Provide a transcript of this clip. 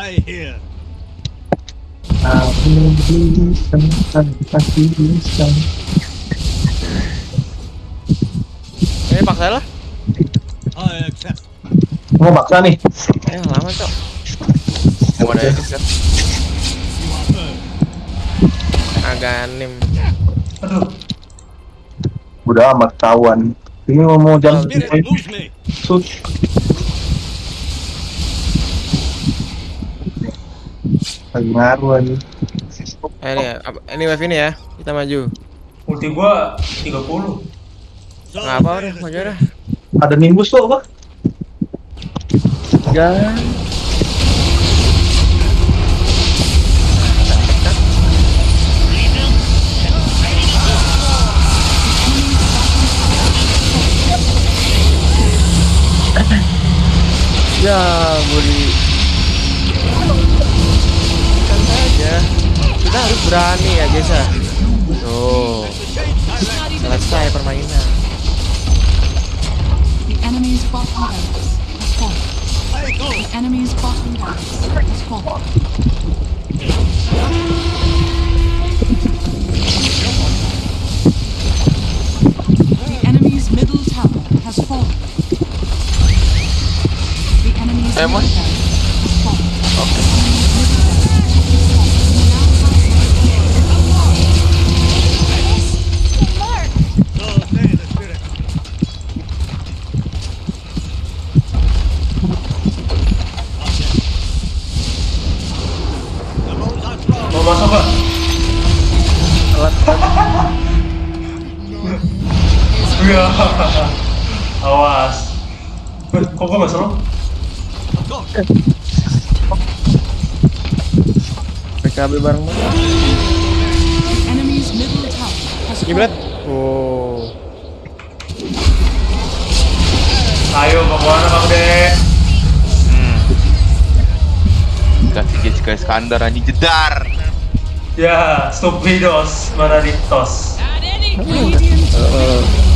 I hear. Aku bisa tanpa bisa. Ini paksa lah. I accept. Mau maksa nih. Eh lama cok. Gua ada. Aganim. Aduh, Udah amat kawan. Ini mau me. Sud. Lagi ngaruh aja. Eh ini, apa- ini wave ini ya. Kita maju. ulti gua 30. So Nggak apa udah, maju dah. Ada nimbus tuh apa? Ya. Ya, budi. Berani ya, guys ya. Tuh, selesai permainan. The enemy's bottom barracks has fallen. The enemy's bottom barracks has fallen. The enemy's middle tower has fallen. The enemy's middle Mon. Mau masuk gak? Iya. Awas. Eh, Kok gua? Go. PKB bareng has Kiblat. Oh. Ayo, mau ke mana Bang De? Kasih Jessica Iskandar anjing jedar. Ya, stupidos, Maraditos. Uh,